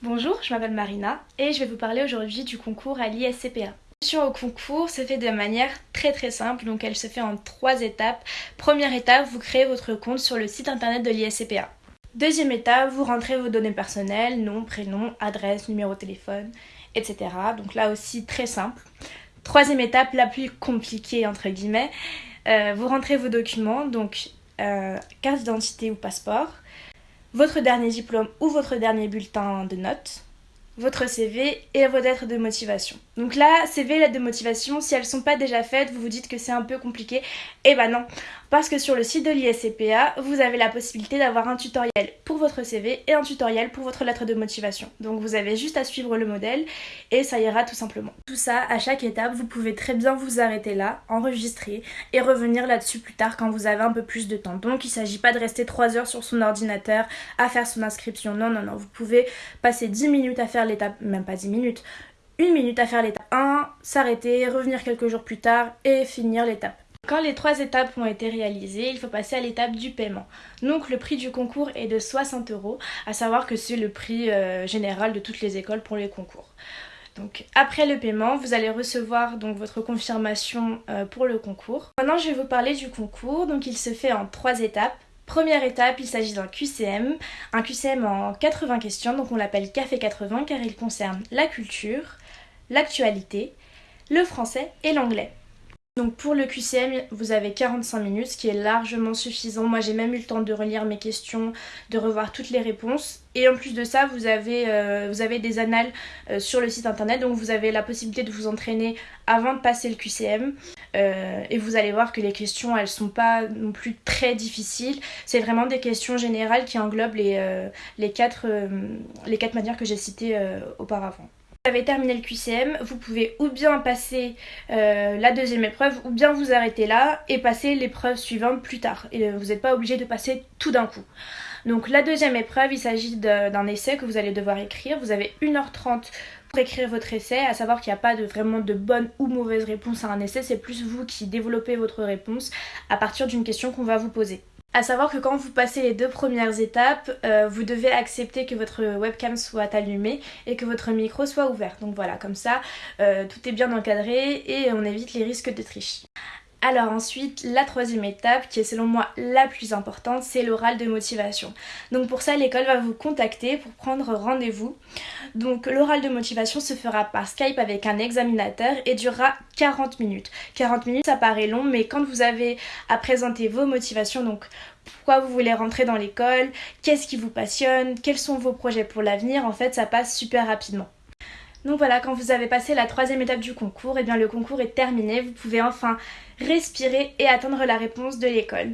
Bonjour, je m'appelle Marina et je vais vous parler aujourd'hui du concours à l'ISCPA. L'inscription au concours se fait de manière très très simple, donc elle se fait en trois étapes. Première étape, vous créez votre compte sur le site internet de l'ISCPA. Deuxième étape, vous rentrez vos données personnelles, nom, prénom, adresse, numéro de téléphone, etc. Donc là aussi très simple. Troisième étape, la plus compliquée entre guillemets, euh, vous rentrez vos documents, donc euh, carte d'identité ou passeport, votre dernier diplôme ou votre dernier bulletin de notes, votre CV et vos lettres de motivation. Donc là, CV et lettres de motivation, si elles sont pas déjà faites, vous vous dites que c'est un peu compliqué. Eh ben non, parce que sur le site de l'ISCPA, vous avez la possibilité d'avoir un tutoriel pour votre CV et un tutoriel pour votre lettre de motivation. Donc vous avez juste à suivre le modèle et ça ira tout simplement. Tout ça, à chaque étape, vous pouvez très bien vous arrêter là, enregistrer et revenir là-dessus plus tard quand vous avez un peu plus de temps. Donc il ne s'agit pas de rester 3 heures sur son ordinateur à faire son inscription. Non, non, non. Vous pouvez passer 10 minutes à faire l'étape, même pas 10 minutes, une minute à faire l'étape 1, s'arrêter, revenir quelques jours plus tard et finir l'étape. Quand les trois étapes ont été réalisées, il faut passer à l'étape du paiement. Donc le prix du concours est de 60 euros, à savoir que c'est le prix euh, général de toutes les écoles pour les concours. Donc après le paiement, vous allez recevoir donc votre confirmation euh, pour le concours. Maintenant, je vais vous parler du concours. Donc il se fait en trois étapes. Première étape, il s'agit d'un QCM, un QCM en 80 questions, donc on l'appelle Café 80 car il concerne la culture, l'actualité, le français et l'anglais. Donc pour le QCM, vous avez 45 minutes, ce qui est largement suffisant. Moi j'ai même eu le temps de relire mes questions, de revoir toutes les réponses. Et en plus de ça, vous avez, euh, des annales euh, sur le site internet, donc vous avez la possibilité de vous entraîner avant de passer le QCM. Euh, et vous allez voir que les questions, elles sont pas non plus très difficiles. C'est vraiment des questions générales qui englobent les, les, les quatre manières que j'ai citées auparavant avez terminé le QCM, vous pouvez ou bien passer euh, la deuxième épreuve ou bien vous arrêter là et passer l'épreuve suivante plus tard. Et euh, vous n'êtes pas obligé de passer tout d'un coup. Donc la deuxième épreuve, il s'agit d'un essai que vous allez devoir écrire. Vous avez 1h30 pour écrire votre essai, à savoir qu'il n'y a pas vraiment de bonne ou mauvaise réponse à un essai, c'est plus vous qui développez votre réponse à partir d'une question qu'on va vous poser. À savoir que quand vous passez les deux premières étapes, euh, vous devez accepter que votre webcam soit allumée et que votre micro soit ouvert. Donc voilà, comme ça, euh, tout est bien encadré et on évite les risques de triche. Alors ensuite, la troisième étape, qui est selon moi la plus importante, c'est l'oral de motivation. Donc pour ça, l'école va vous contacter pour prendre rendez-vous. Donc l'oral de motivation se fera par Skype avec un examinateur et durera 40 minutes. 40 minutes, ça paraît long, mais quand vous avez à présenter vos motivations, donc pourquoi vous voulez rentrer dans l'école, qu'est-ce qui vous passionne, quels sont vos projets pour l'avenir, en fait, ça passe super rapidement. Donc voilà, quand vous avez passé la troisième étape du concours, et eh bien le concours est terminé, vous pouvez enfin respirer et attendre la réponse de l'école.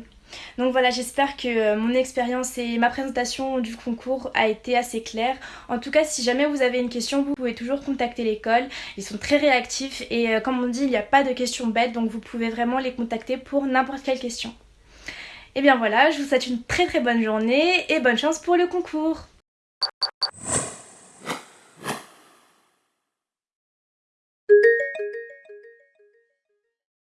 Donc voilà, j'espère que euh, mon expérience et ma présentation du concours a été assez claire. En tout cas, si jamais vous avez une question, vous pouvez toujours contacter l'école. Ils sont très réactifs et euh, comme on dit, il n'y a pas de questions bêtes, donc vous pouvez vraiment les contacter pour n'importe quelle question. Et bien voilà, je vous souhaite une très très bonne journée et bonne chance pour le concours.